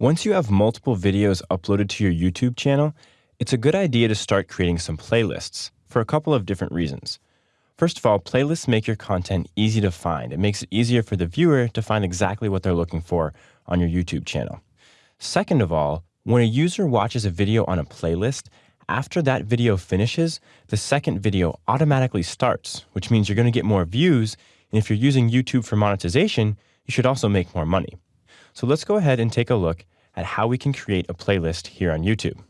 Once you have multiple videos uploaded to your YouTube channel, it's a good idea to start creating some playlists for a couple of different reasons. First of all, playlists make your content easy to find. It makes it easier for the viewer to find exactly what they're looking for on your YouTube channel. Second of all, when a user watches a video on a playlist, after that video finishes, the second video automatically starts, which means you're going to get more views. And if you're using YouTube for monetization, you should also make more money. So let's go ahead and take a look at how we can create a playlist here on YouTube.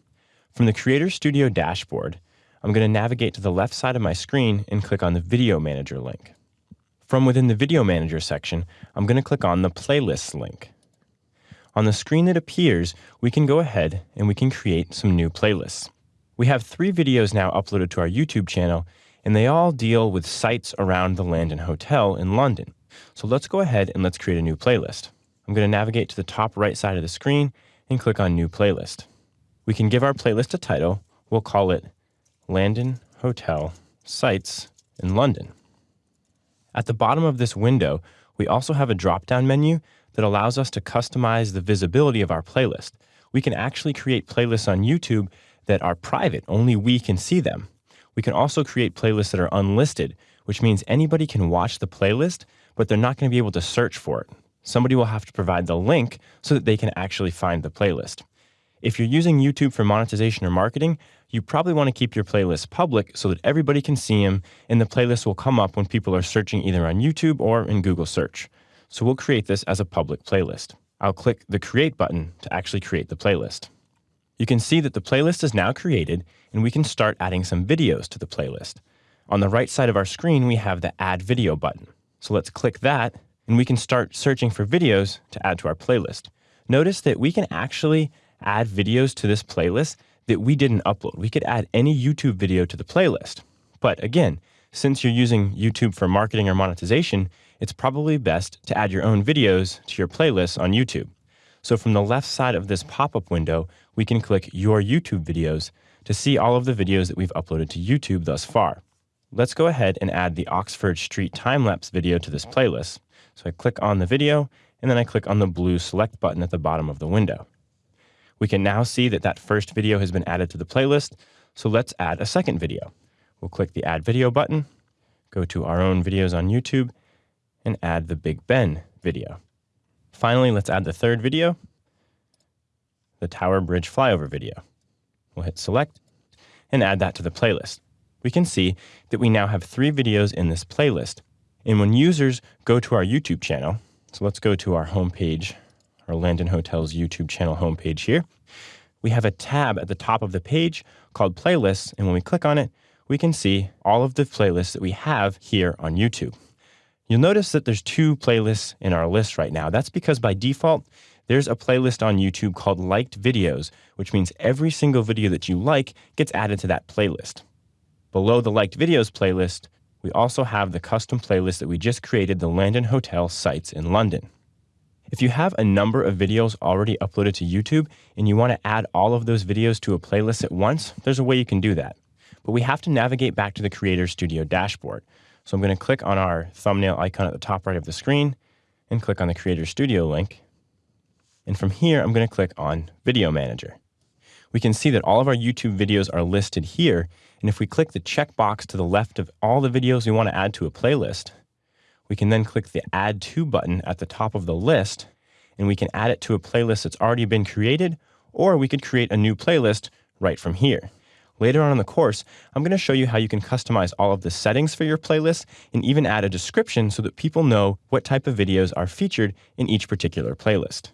From the Creator Studio dashboard, I'm going to navigate to the left side of my screen and click on the Video Manager link. From within the Video Manager section, I'm going to click on the Playlists link. On the screen that appears, we can go ahead and we can create some new playlists. We have three videos now uploaded to our YouTube channel, and they all deal with sites around the Landon Hotel in London. So let's go ahead and let's create a new playlist. I'm going to navigate to the top right side of the screen and click on New Playlist. We can give our playlist a title. We'll call it Landon Hotel Sites in London. At the bottom of this window, we also have a drop-down menu that allows us to customize the visibility of our playlist. We can actually create playlists on YouTube that are private, only we can see them. We can also create playlists that are unlisted, which means anybody can watch the playlist, but they're not going to be able to search for it somebody will have to provide the link so that they can actually find the playlist. If you're using YouTube for monetization or marketing, you probably want to keep your playlists public so that everybody can see them and the playlist will come up when people are searching either on YouTube or in Google search. So we'll create this as a public playlist. I'll click the create button to actually create the playlist. You can see that the playlist is now created and we can start adding some videos to the playlist. On the right side of our screen, we have the add video button. So let's click that and we can start searching for videos to add to our playlist. Notice that we can actually add videos to this playlist that we didn't upload. We could add any YouTube video to the playlist. But again, since you're using YouTube for marketing or monetization, it's probably best to add your own videos to your playlist on YouTube. So from the left side of this pop-up window, we can click Your YouTube Videos to see all of the videos that we've uploaded to YouTube thus far. Let's go ahead and add the Oxford Street time-lapse video to this playlist. So I click on the video, and then I click on the blue select button at the bottom of the window. We can now see that that first video has been added to the playlist, so let's add a second video. We'll click the Add Video button, go to our own videos on YouTube, and add the Big Ben video. Finally, let's add the third video, the Tower Bridge flyover video. We'll hit Select and add that to the playlist. We can see that we now have three videos in this playlist, and when users go to our YouTube channel, so let's go to our homepage, our Landon Hotels YouTube channel homepage here, we have a tab at the top of the page called Playlists. And when we click on it, we can see all of the playlists that we have here on YouTube. You'll notice that there's two playlists in our list right now. That's because by default, there's a playlist on YouTube called Liked Videos, which means every single video that you like gets added to that playlist. Below the Liked Videos playlist, we also have the custom playlist that we just created, the Landon Hotel sites in London. If you have a number of videos already uploaded to YouTube and you want to add all of those videos to a playlist at once, there's a way you can do that. But we have to navigate back to the Creator Studio dashboard. So I'm going to click on our thumbnail icon at the top right of the screen and click on the Creator Studio link. And from here, I'm going to click on Video Manager. We can see that all of our YouTube videos are listed here and if we click the checkbox to the left of all the videos we want to add to a playlist, we can then click the Add To button at the top of the list, and we can add it to a playlist that's already been created, or we could create a new playlist right from here. Later on in the course, I'm going to show you how you can customize all of the settings for your playlist and even add a description so that people know what type of videos are featured in each particular playlist.